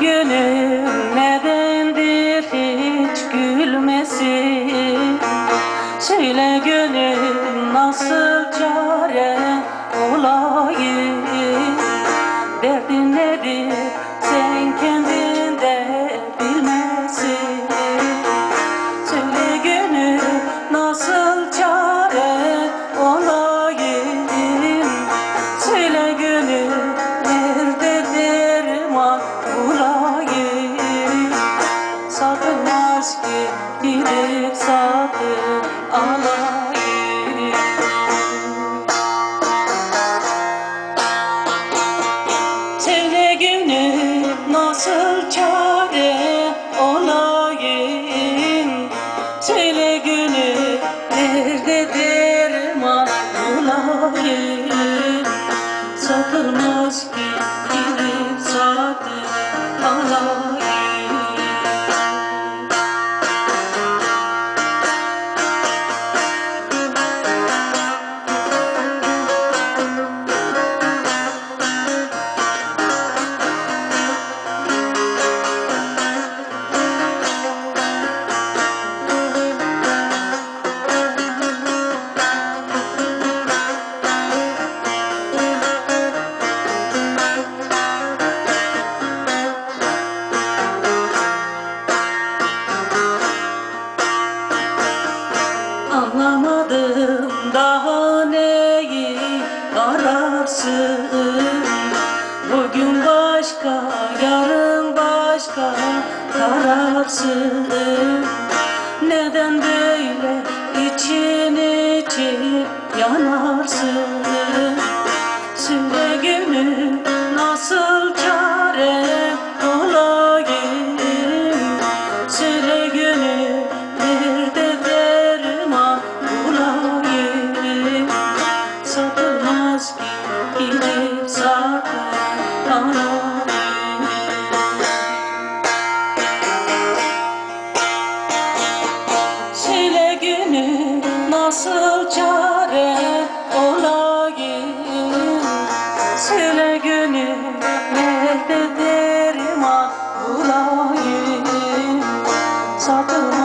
gönül nedendir hiç gülmesi Söyle gönül nasıl çare olayım nasıl çare olayım? Söyle gönül nerede derman bulayım Satılmaz ki ararsın Bugün başka, yarın başka kararsın. Neden böyle için için yanarsın Çile günü nasıl çare olayım? Çile günü nerede derman ah bulayım Satın